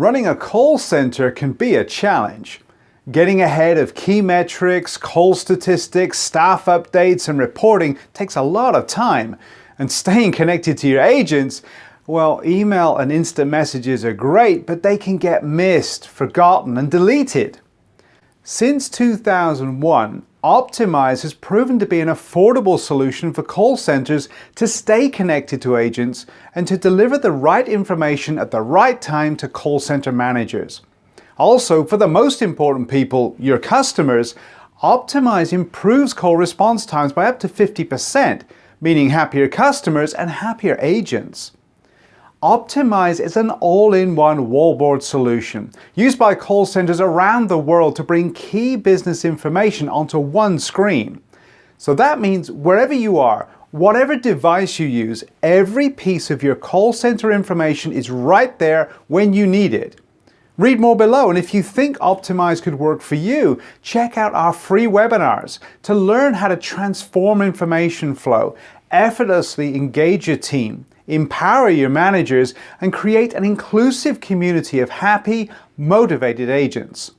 Running a call center can be a challenge. Getting ahead of key metrics, call statistics, staff updates and reporting takes a lot of time. And staying connected to your agents, well, email and instant messages are great, but they can get missed, forgotten and deleted. Since 2001, Optimize has proven to be an affordable solution for call centers to stay connected to agents and to deliver the right information at the right time to call center managers. Also, for the most important people, your customers, Optimize improves call response times by up to 50%, meaning happier customers and happier agents. Optimize is an all-in-one wallboard solution used by call centers around the world to bring key business information onto one screen. So that means wherever you are, whatever device you use, every piece of your call center information is right there when you need it. Read more below and if you think Optimize could work for you, check out our free webinars to learn how to transform information flow, effortlessly engage your team, empower your managers, and create an inclusive community of happy, motivated agents.